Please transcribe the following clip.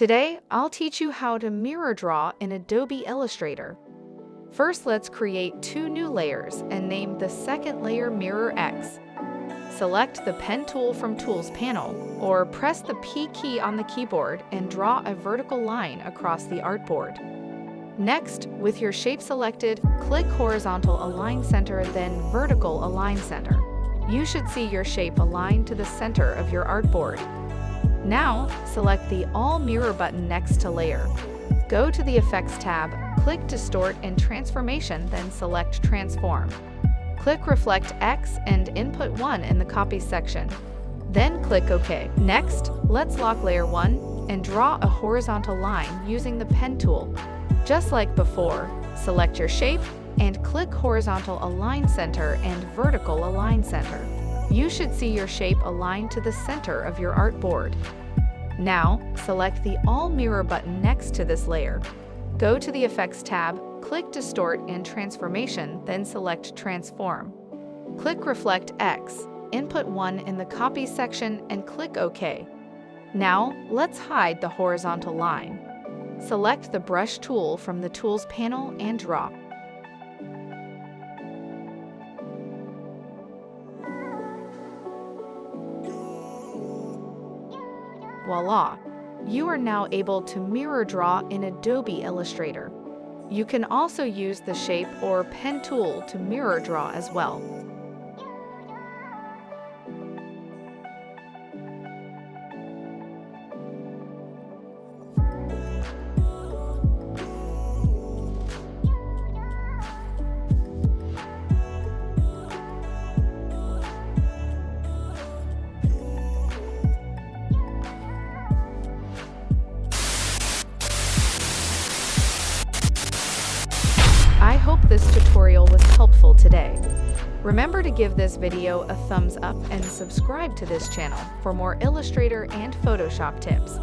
Today, I'll teach you how to mirror draw in Adobe Illustrator. First, let's create two new layers and name the second layer Mirror X. Select the Pen tool from Tools panel, or press the P key on the keyboard and draw a vertical line across the artboard. Next, with your shape selected, click Horizontal Align Center then Vertical Align Center. You should see your shape aligned to the center of your artboard. Now, select the All Mirror button next to Layer. Go to the Effects tab, click Distort and Transformation, then select Transform. Click Reflect X and Input 1 in the Copy section. Then click OK. Next, let's lock Layer 1 and draw a horizontal line using the Pen tool. Just like before, select your shape and click Horizontal Align Center and Vertical Align Center. You should see your shape aligned to the center of your artboard. Now, select the All Mirror button next to this layer. Go to the Effects tab, click Distort and Transformation, then select Transform. Click Reflect X, input 1 in the Copy section and click OK. Now, let's hide the horizontal line. Select the Brush tool from the Tools panel and drop. Voila! You are now able to mirror draw in Adobe Illustrator. You can also use the Shape or Pen tool to mirror draw as well. This tutorial was helpful today. Remember to give this video a thumbs up and subscribe to this channel for more Illustrator and Photoshop tips.